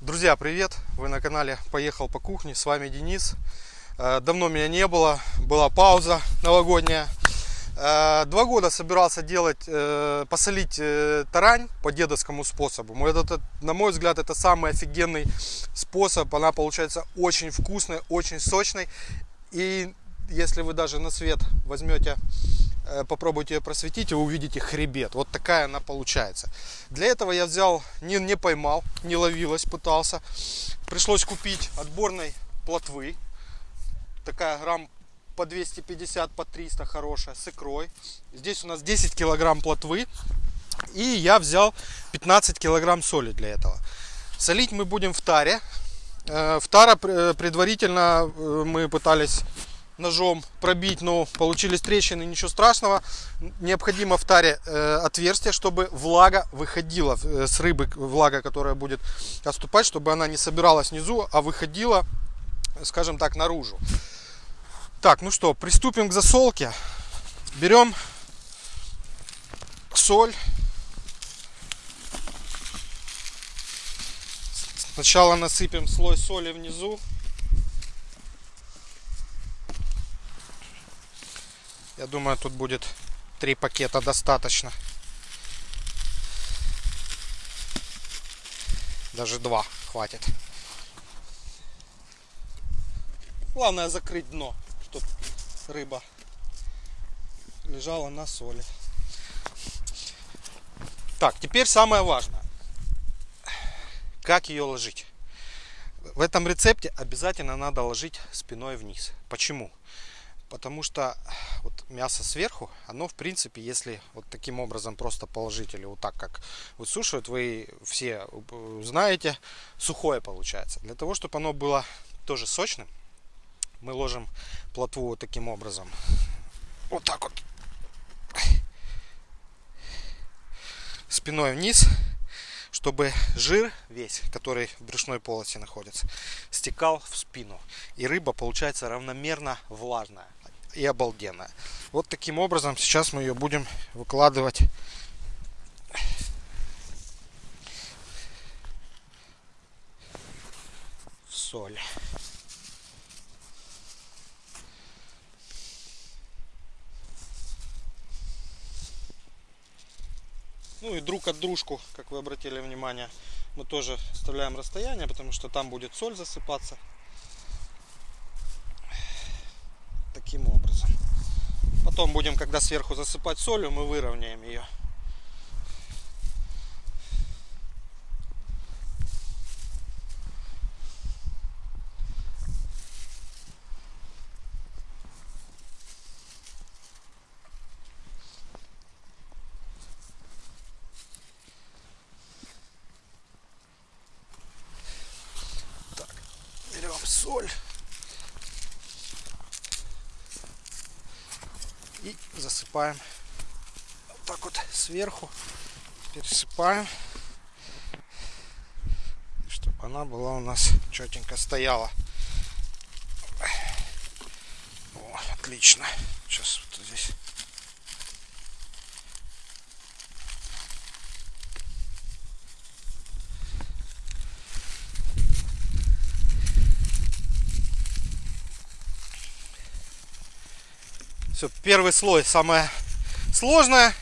Друзья, привет! Вы на канале Поехал по кухне. С вами Денис. Э, давно меня не было, была пауза новогодняя. Э, два года собирался делать, э, посолить тарань по дедовскому способу. На мой взгляд, это самый офигенный способ. Она получается очень вкусной, очень сочной. И если вы даже на свет возьмете попробуйте ее просветить, и вы увидите хребет. Вот такая она получается. Для этого я взял, не, не поймал, не ловилась, пытался. Пришлось купить отборной плотвы. Такая грамм по 250, по 300 хорошая, с икрой. Здесь у нас 10 килограмм плотвы. И я взял 15 килограмм соли для этого. Солить мы будем в таре. Э, в тара э, предварительно мы пытались ножом пробить, но получились трещины, ничего страшного. Необходимо в таре э, отверстие, чтобы влага выходила э, с рыбы, влага, которая будет отступать, чтобы она не собиралась внизу, а выходила, скажем так, наружу. Так, ну что, приступим к засолке. Берем соль. Сначала насыпем слой соли внизу. Я думаю, тут будет три пакета достаточно. Даже два хватит. Главное закрыть дно, чтобы рыба лежала на соли. Так, теперь самое важное. Как ее ложить? В этом рецепте обязательно надо ложить спиной вниз. Почему? Потому что вот мясо сверху, оно в принципе, если вот таким образом просто положить или вот так как высушивают, вы все знаете, сухое получается. Для того, чтобы оно было тоже сочным, мы ложим плотву вот таким образом. Вот так вот. Спиной вниз, чтобы жир весь, который в брюшной полости находится, стекал в спину. И рыба получается равномерно влажная и обалденная. Вот таким образом сейчас мы ее будем выкладывать в соль. Ну и друг от дружку, как вы обратили внимание, мы тоже оставляем расстояние, потому что там будет соль засыпаться. Таким образом. Потом будем, когда сверху засыпать солью, мы выровняем ее. Так, берем соль. и засыпаем вот так вот сверху пересыпаем. Чтобы она была у нас четенько стояла. О, отлично. Сейчас вот здесь Все, первый слой самое сложное,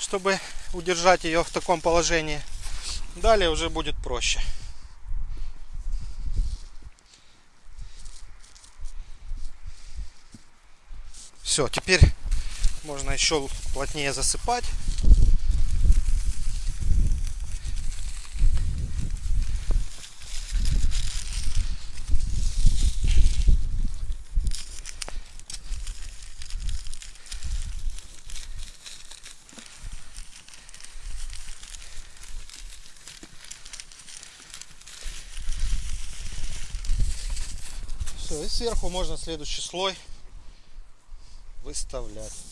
чтобы удержать ее в таком положении. Далее уже будет проще. Все, теперь можно еще плотнее засыпать. Все, и сверху можно следующий слой выставлять.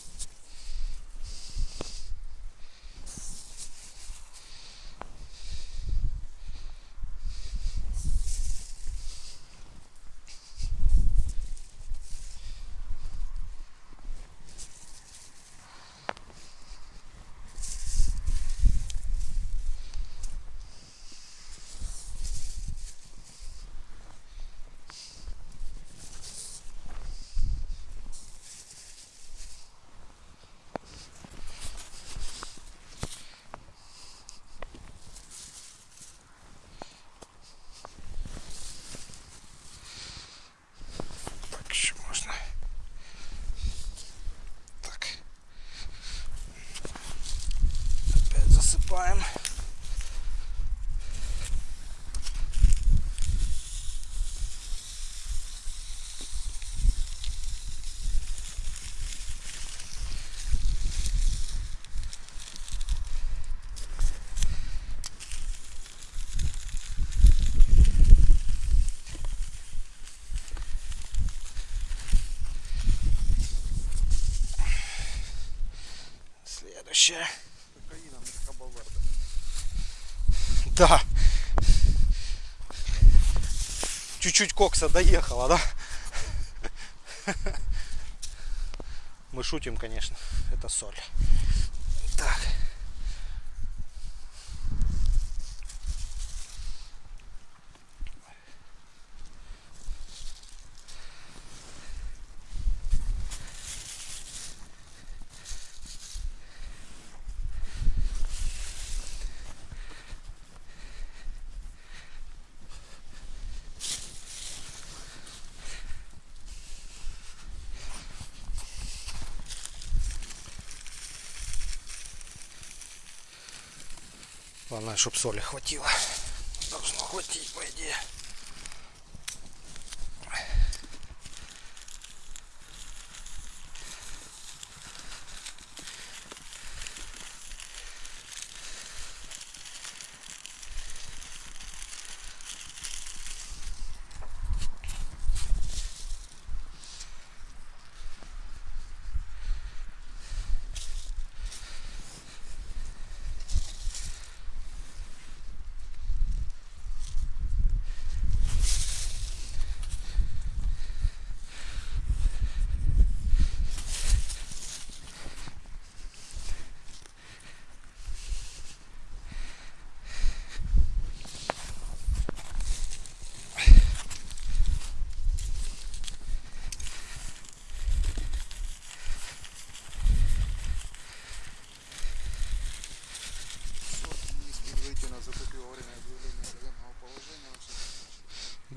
копаем. следующая. Да. Чуть-чуть кокса доехала, да? Мы шутим, конечно. Это соль. Так. Главное, чтобы соли хватило. Должно хватить, по идее.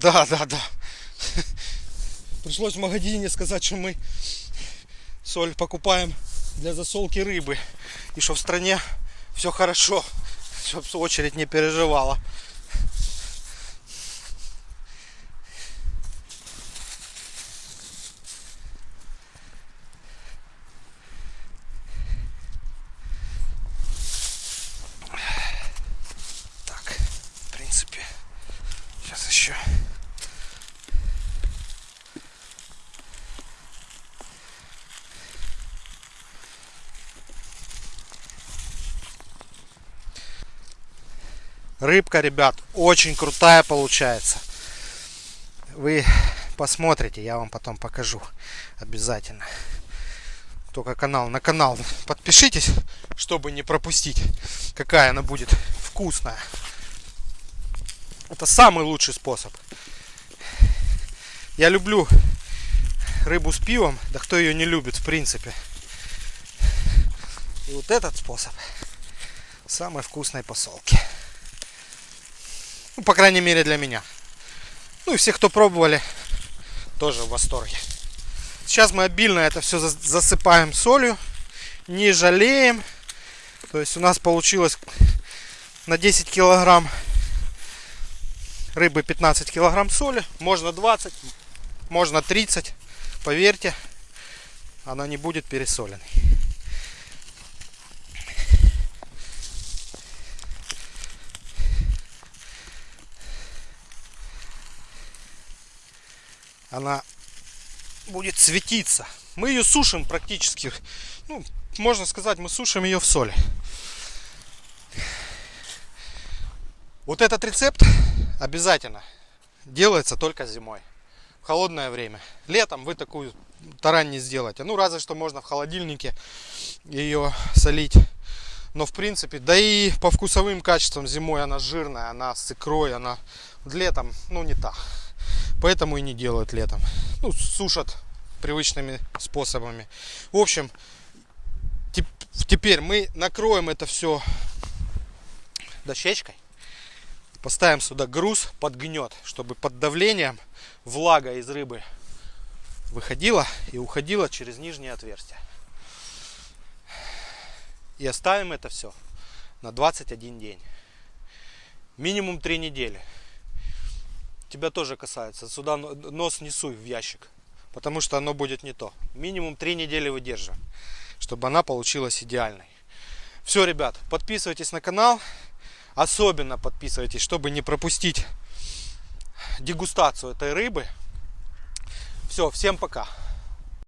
Да, да, да. Пришлось в магазине сказать, что мы соль покупаем для засолки рыбы. И что в стране все хорошо, чтобы очередь не переживала. Так, в принципе, сейчас еще Рыбка, ребят, очень крутая получается. Вы посмотрите, я вам потом покажу обязательно. Только канал на канал подпишитесь, чтобы не пропустить, какая она будет вкусная. Это самый лучший способ. Я люблю рыбу с пивом, да кто ее не любит в принципе. И вот этот способ самой вкусной посолки. Ну, по крайней мере для меня. Ну и все, кто пробовали, тоже в восторге. Сейчас мы обильно это все засыпаем солью. Не жалеем. То есть у нас получилось на 10 килограмм рыбы 15 килограмм соли. Можно 20, можно 30. Поверьте, она не будет пересоленной. Она будет светиться. Мы ее сушим практически, ну, можно сказать, мы сушим ее в соли. Вот этот рецепт обязательно делается только зимой, в холодное время. Летом вы такую тарань не сделаете. Ну, разве что можно в холодильнике ее солить. Но в принципе, да и по вкусовым качествам зимой она жирная, она с икрой, она летом, ну, не так. Поэтому и не делают летом. Ну, сушат привычными способами. В общем, теперь мы накроем это все дощечкой. Поставим сюда груз под гнет, чтобы под давлением влага из рыбы выходила и уходила через нижнее отверстие. И оставим это все на 21 день. Минимум 3 недели тебя тоже касается. Сюда нос не суй в ящик, потому что оно будет не то. Минимум 3 недели выдерживаем, чтобы она получилась идеальной. Все, ребят, подписывайтесь на канал. Особенно подписывайтесь, чтобы не пропустить дегустацию этой рыбы. Все, всем пока.